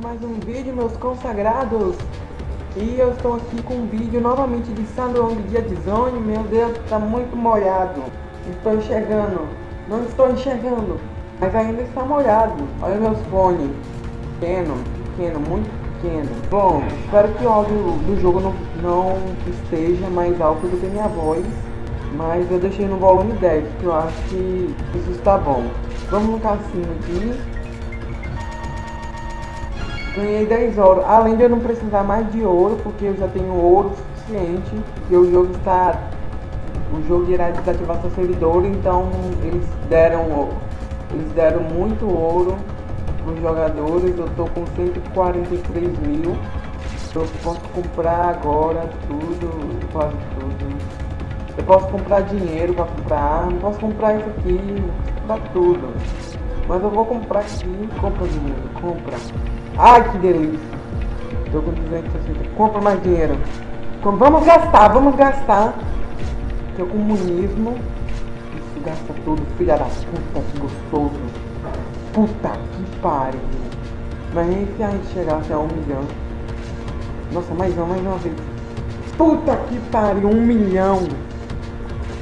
mais um vídeo, meus consagrados. E eu estou aqui com um vídeo novamente de Sandrong Dia de Zone. Meu Deus, está muito molhado. Estou enxergando. Não estou enxergando. Mas ainda está molhado. Olha meus fones. Pequeno, pequeno, muito pequeno. Bom, espero que o áudio do jogo não, não esteja mais alto do que minha voz. Mas eu deixei no volume 10, que eu acho que isso está bom. Vamos no cassino aqui. Ganhei 10 ouro. Além de eu não precisar mais de ouro, porque eu já tenho ouro suficiente. E o jogo está. O jogo irá desativar seu servidor, então eles deram. Eles deram muito ouro para os jogadores. Eu estou com 143 mil. Eu posso comprar agora tudo, quase tudo. Eu posso comprar dinheiro para comprar arma, posso comprar isso aqui, comprar tudo. Mas eu vou comprar aqui, compra dinheiro, compra. Ai, que delícia. Tô com 260. Compra mais dinheiro. Vamos gastar, vamos gastar. Que é o comunismo. Isso gasta tudo, filha da puta, que gostoso. Puta que pariu. Mas nem se a gente chegasse a um milhão. Nossa, mais uma, mais uma vez. Puta que pariu, um milhão.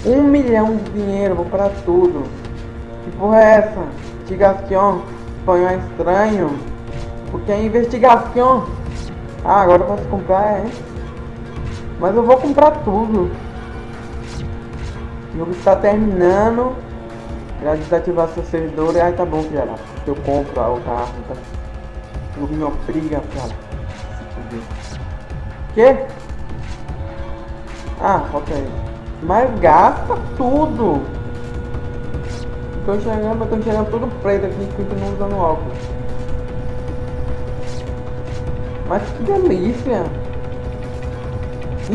Um milhão de dinheiro, vou para tudo. Que porra é essa? Investigação, espanhol estranho. Porque a investigação... Ah, agora posso comprar, é. Mas eu vou comprar tudo. O jogo está terminando. Já desativar seu servidor. Ai, tá bom, filha Eu compro a outra arma. Tá? O jogo me obriga, filha Que? Ah, aí. Mas gasta tudo. Tô enxergando, tô enxergando tudo preto aqui, continuo usando óculos. Mas que delícia!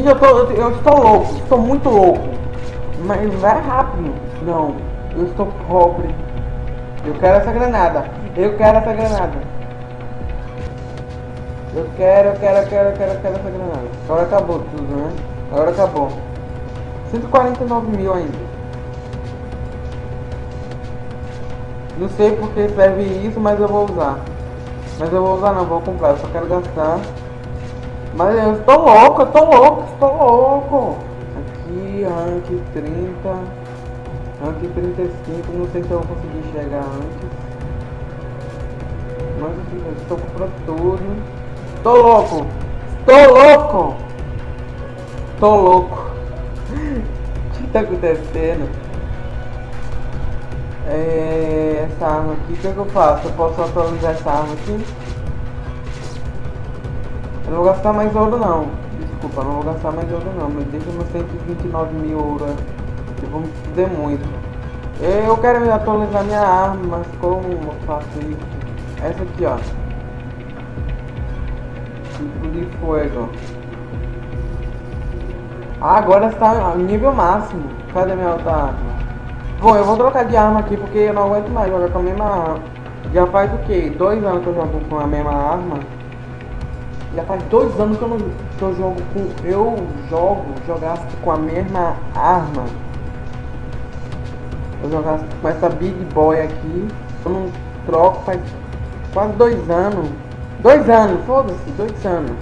Eu, tô, eu, eu estou louco, estou muito louco. Mas vai rápido. Não, eu estou pobre. Eu quero essa granada. Eu quero essa granada. Eu quero, eu quero, eu quero, eu quero, eu quero essa granada. Agora acabou tudo, né? Agora acabou. 149 mil ainda. Não sei porque serve isso, mas eu vou usar. Mas eu vou usar não, vou comprar, eu só quero gastar. Mas eu estou louco, eu estou louco, estou louco. Aqui, rank 30. Rank 35, não sei se eu vou conseguir chegar antes. Mas eu estou comprando tudo. Estou louco! Estou louco! Estou louco! O que está acontecendo? É, essa arma aqui, o que, é que eu faço? Eu posso atualizar essa arma aqui? Eu não vou gastar mais ouro não. Desculpa, não vou gastar mais ouro não. Mas deixa meus 129 mil ouro. Eu vou me fuder muito. Eu quero atualizar minha arma, mas como eu faço isso? Essa aqui, ó. Tipo de fogo. Ah, agora está nível máximo. Cadê minha outra arma? Bom, eu vou trocar de arma aqui porque eu não aguento mais jogar com a mesma arma. Já faz o que? Dois anos que eu jogo com a mesma arma. Já faz dois anos que eu, não, que eu jogo com. Eu jogo, jogasse com a mesma arma. Eu jogasse com essa Big Boy aqui. Eu não troco faz quase dois anos. Dois anos, foda-se, dois anos.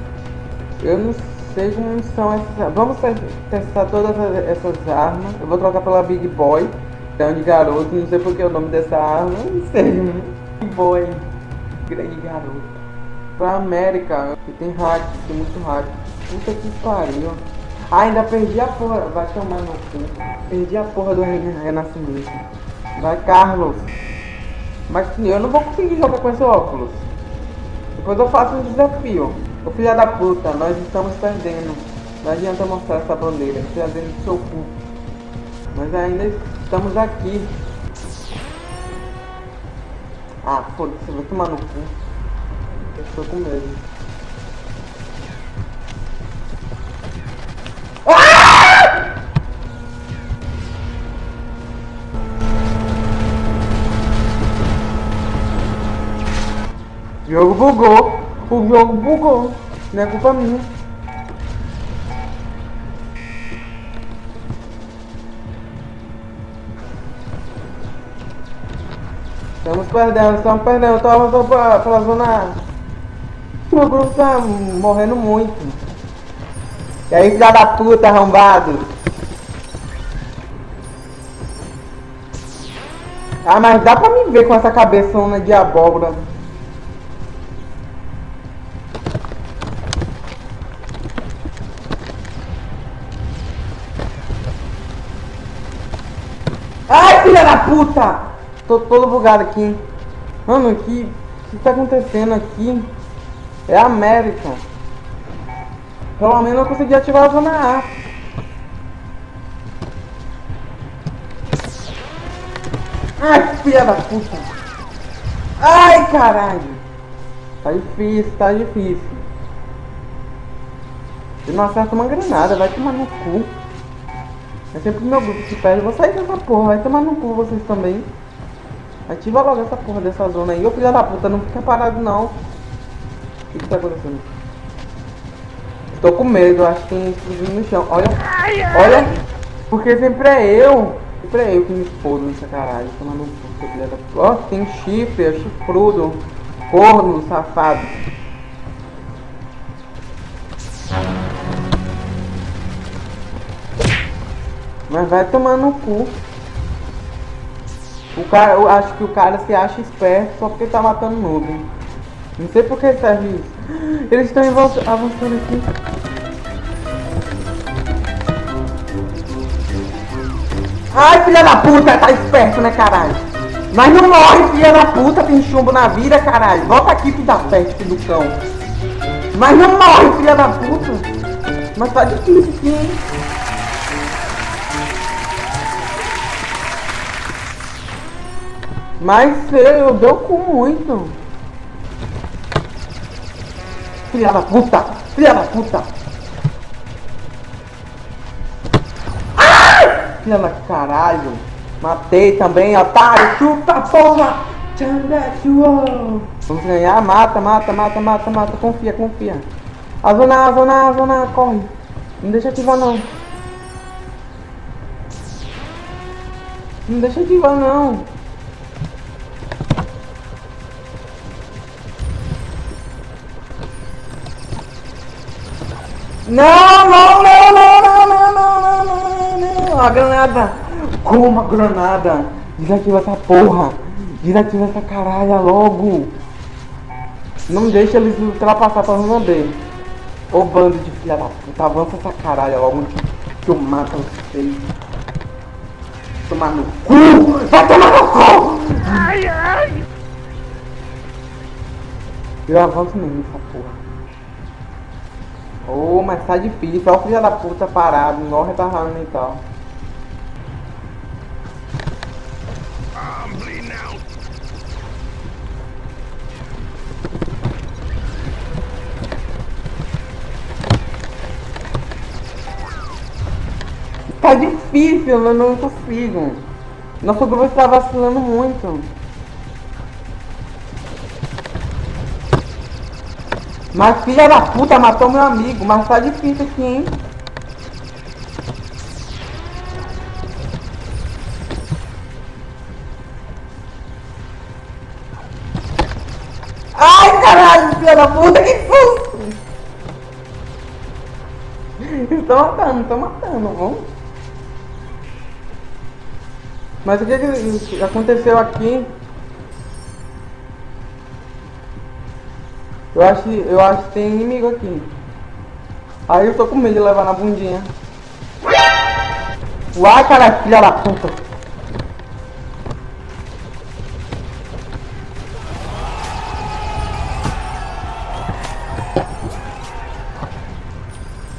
Eu não sei como são essas. Vamos testar todas essas armas. Eu vou trocar pela Big Boy. Então de garoto, não sei porque o nome dessa arma, não sei, mano. Boy, grande garoto. Pra América, que tem hack, tem muito hack. Puta que pariu. Ah, ainda perdi a porra, vai tomar no cu. Perdi a porra do renascimento. Vai, Carlos. Mas eu não vou conseguir jogar com esse óculos. Depois eu faço um desafio. Ô filha da puta, nós estamos perdendo. Não adianta mostrar essa bandeira, filha dentro do seu cu. Mas ainda Estamos aqui. Ah, foda-se, vou tomar no cu. Eu estou com medo. Ah! O jogo bugou. O jogo bugou. Não é culpa minha. Estamos perdendo, estamos perdendo. Toma, pra, pra zona. Meu grupo tá morrendo muito. E aí, filha da puta, arrombado. Ah, mas dá pra me ver com essa cabeçona de abóbora. Ai, filha da puta! Tô todo bugado aqui. Mano, que, que tá acontecendo aqui? É a América. Pelo menos eu consegui ativar a zona A. Ai, filha da puta! Ai, caralho! Tá difícil, tá difícil. Eu não acerto uma granada, vai tomar no cu. É sempre o meu grupo que perde. Vou sair dessa porra, vai tomar no cu vocês também. Ativa logo essa porra dessa zona aí. Ô filha da puta, não fica parado não. O que, que tá acontecendo? Tô com medo, acho que tem explosivo no chão. Olha, olha. Porque sempre é eu. Sempre é eu que me explodo nessa caralho. Tomando filha da puta. Ó, tem chifre, é chifrudo. Corno, safado. Mas vai tomar no cu. O cara, eu acho que o cara se acha esperto só porque tá matando noob. Não sei por que serve isso. Eles estão avançando aqui. Ai, filha da puta, tá esperto, né, caralho? Mas não morre, filha da puta, tem chumbo na vida, caralho. Volta aqui, filho da peste, do cão. Mas não morre, filha da puta. Mas tá difícil aqui, Mas eu deu com muito. Filha da puta! Filha da puta! Ah! Filha da caralho! Matei também, otário! Chupa, porra! Vamos ganhar, mata, mata, mata, mata, mata, confia, confia. A zona, a zona, a zona, corre. Não deixa ativar não. Não deixa ativar não. Não, não, não, não, não, não, não, não, não, não, a granada. Como a granada? Desativa essa porra. Desativa essa caralha logo. Não deixa eles ultrapassar pra zona B. Ô bando de filha da puta, avança essa caralha logo que eu mato vocês. Tomar no cu! Vai tomar no cu! Ai, ai! Eu avanço mesmo essa porra. Ô, oh, mas tá difícil. Olha o filho da puta parado, igual retardado mental. Tá difícil, eu não consigo. Nosso grupo está vacilando muito. Mas filha da puta matou meu amigo, mas tá difícil aqui, hein? Ai, caralho, filha da puta, que susto! Estão matando, estão matando, vamos. Mas o que, que aconteceu aqui? Eu acho, eu acho que tem inimigo aqui. Aí eu tô com medo de levar na bundinha. Uai, cara, filha da puta.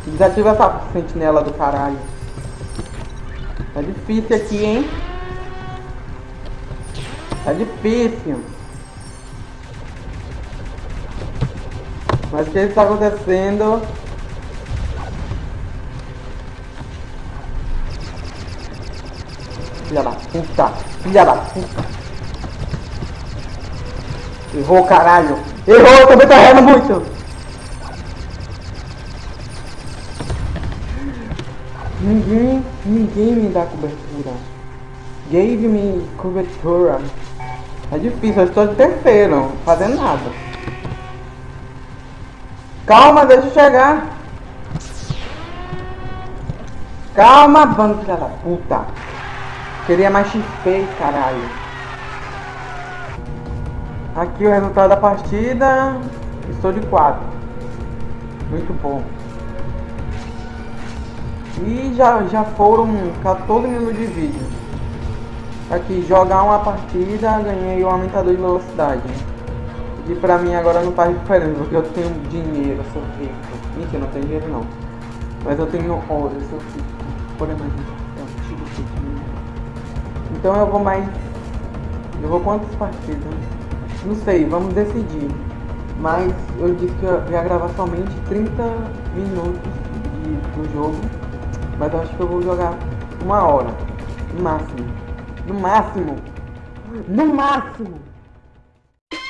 Desativa essa sentinela do caralho. Tá difícil aqui, hein? Tá difícil. Mas o que está acontecendo? Filha da puta! Filha da puta! Errou, caralho! Errou, também tô errando muito! Ninguém, ninguém me dá cobertura. Gave me cobertura. É difícil, eu estou de terceiro, fazendo nada. Calma, deixa eu chegar. Calma, bando da puta. Queria mais XP, caralho. Aqui o resultado da partida. Estou de 4. Muito bom. E já, já foram 14 minutos de vídeo. Aqui, jogar uma partida, ganhei o um aumentador de velocidade. E pra mim agora não faz diferença, porque eu tenho dinheiro, eu sou rico. Mentira, não tenho dinheiro não. Mas eu tenho ouro, eu sou rico. Por mais Então eu vou mais. Eu vou quantas partidas? Não sei, vamos decidir. Mas eu disse que eu ia gravar somente 30 minutos de, do jogo. Mas eu acho que eu vou jogar uma hora. No máximo. No máximo. No máximo.